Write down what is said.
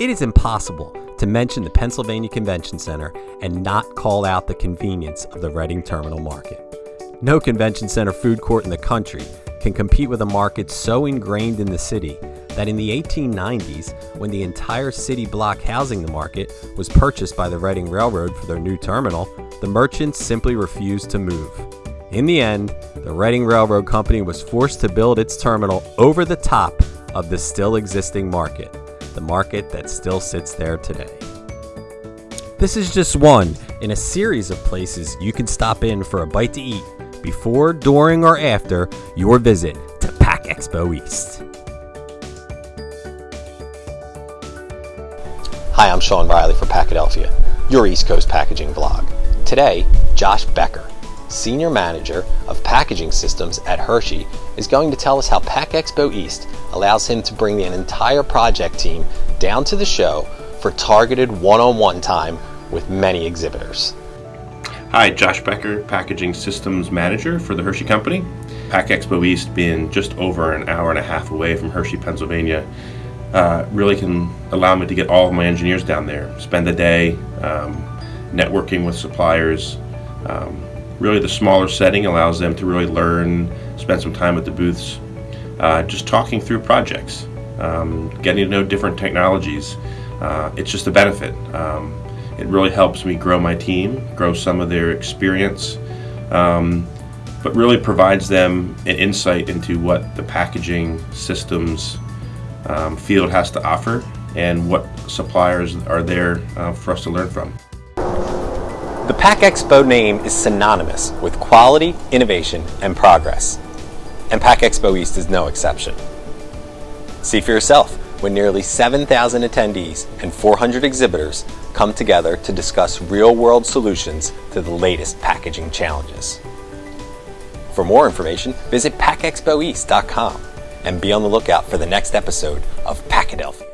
It is impossible to mention the Pennsylvania Convention Center and not call out the convenience of the Reading Terminal Market. No convention center food court in the country can compete with a market so ingrained in the city that in the 1890s, when the entire city block housing the market was purchased by the Reading Railroad for their new terminal, the merchants simply refused to move. In the end, the Reading Railroad Company was forced to build its terminal over the top of the still existing market, the market that still sits there today. This is just one in a series of places you can stop in for a bite to eat before, during, or after your visit to Pack Expo East. Hi, I'm Sean Riley for Packadelphia, your East Coast packaging vlog. Today, Josh Becker, Senior Manager of Packaging Systems at Hershey, is going to tell us how Pack Expo East allows him to bring an entire project team down to the show for targeted one-on-one time with many exhibitors. Hi, Josh Becker, Packaging Systems Manager for the Hershey Company. Pack Expo East being just over an hour and a half away from Hershey, Pennsylvania, uh, really can allow me to get all of my engineers down there, spend the day um, networking with suppliers. Um, really the smaller setting allows them to really learn, spend some time at the booths, uh, just talking through projects, um, getting to know different technologies. Uh, it's just a benefit. Um, it really helps me grow my team, grow some of their experience, um, but really provides them an insight into what the packaging systems um, field has to offer and what suppliers are there uh, for us to learn from. Pack Expo name is synonymous with quality, innovation, and progress. And Pack Expo East is no exception. See for yourself when nearly 7,000 attendees and 400 exhibitors come together to discuss real-world solutions to the latest packaging challenges. For more information, visit packexpoeast.com and be on the lookout for the next episode of Packadelphia.